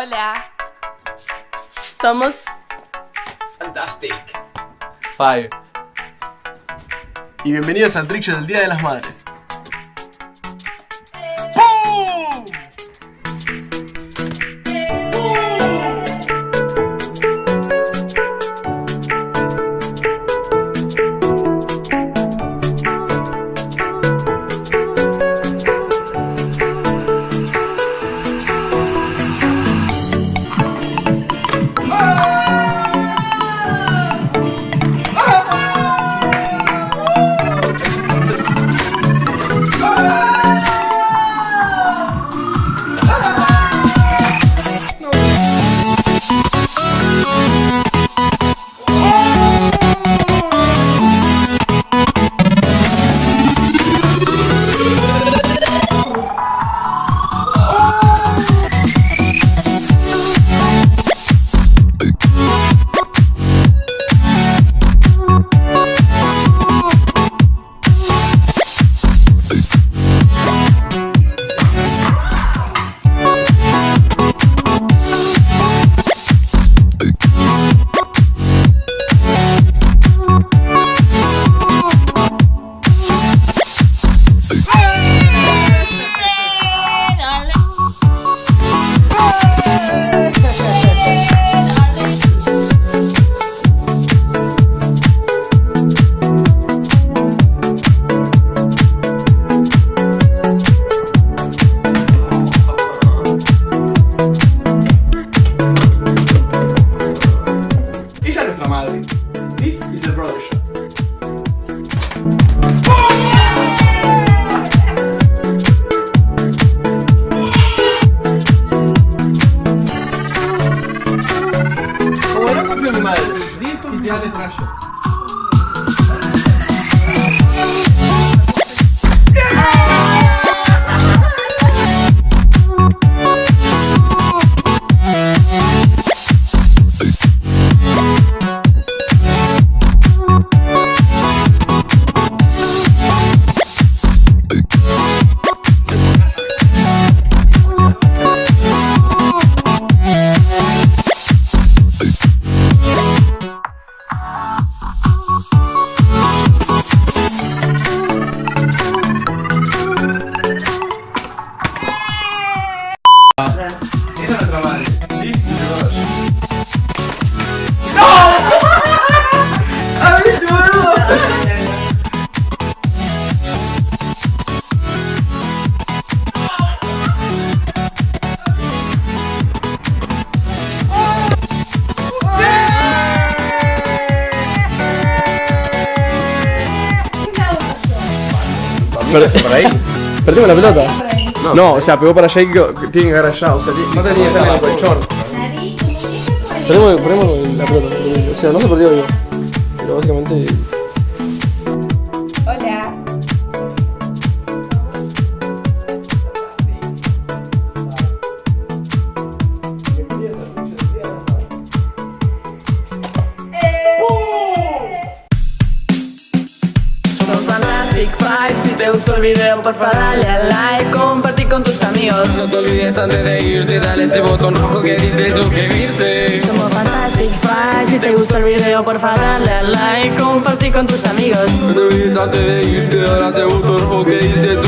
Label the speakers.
Speaker 1: Hola. Somos
Speaker 2: Fantastic.
Speaker 3: Five. Y bienvenidos al Trick del Día de las Madres. This y te
Speaker 4: ¿Por ahí? Perdimos la pelota. No, o sea, pegó para allá y que tiene que agarrar allá. O sea, no tenía que estar en el colchón. Perdimos, perdimos la pelota. O sea, no se perdió yo. Pero básicamente.
Speaker 1: Hola.
Speaker 5: Somos Fantastic Five, si te gustó el video porfa dale a like, compartí con tus amigos.
Speaker 2: No te olvides antes de irte, dale ese botón rojo que dice suscribirse.
Speaker 5: Somos Fantastic Five, si te gustó el video porfa dale a like, compartí con tus amigos.
Speaker 2: No te olvides antes de irte, dale ese botón rojo que dice suscribirse.